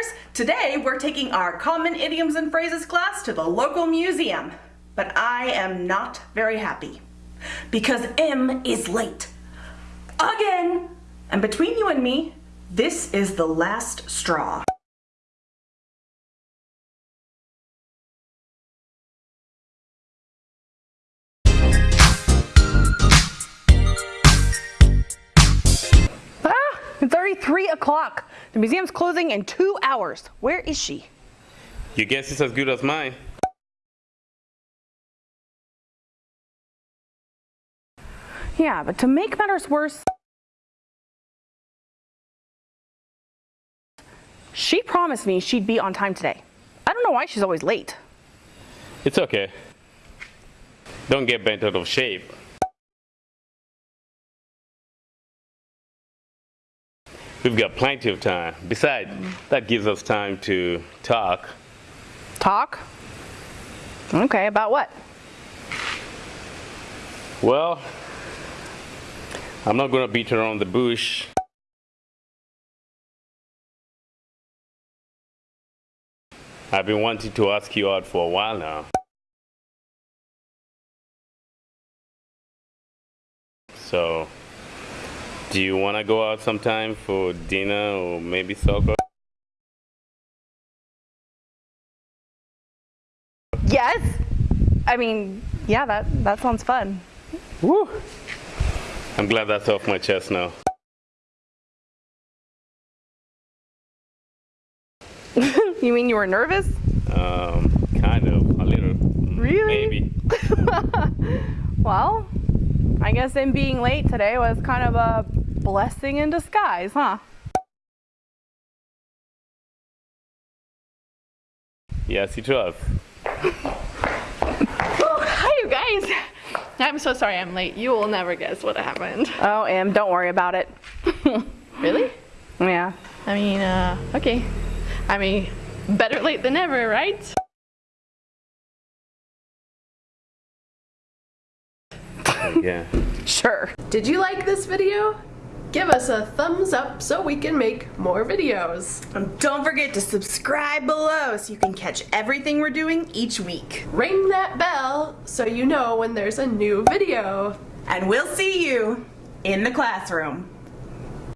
Manners. Today we're taking our Common Idioms and Phrases class to the local museum. But I am not very happy because Em is late. Again! And between you and me, this is the last straw. Ah, three o'clock. The museum's closing in two hours. Where is she? Your guess is as good as mine. Yeah, but to make matters worse, she promised me she'd be on time today. I don't know why she's always late. It's okay. Don't get bent out of shape. We've got plenty of time. Besides, that gives us time to talk. Talk? Okay, about what? Well, I'm not going to beat around the bush. I've been wanting to ask you out for a while now. So, do you want to go out sometime for dinner or maybe soccer? Yes. I mean, yeah, that, that sounds fun. Woo! I'm glad that's off my chest now. You mean you were nervous? Um, kind of, a little. Really? Maybe. Well, I guess Em being late today was kind of a blessing in disguise, huh? Yes, it was. Oh, hi, you guys. I'm so sorry I'm late. You will never guess what happened. Oh, Em, don't worry about it. Really? Yeah. I mean, uh, okay. I mean, better late than never, right? Yeah. Sure. Did you like this video? Give us a thumbs up so we can make more videos. And don't forget to subscribe below so you can catch everything we're doing each week. Ring that bell so you know when there's a new video. And we'll see you in the classroom.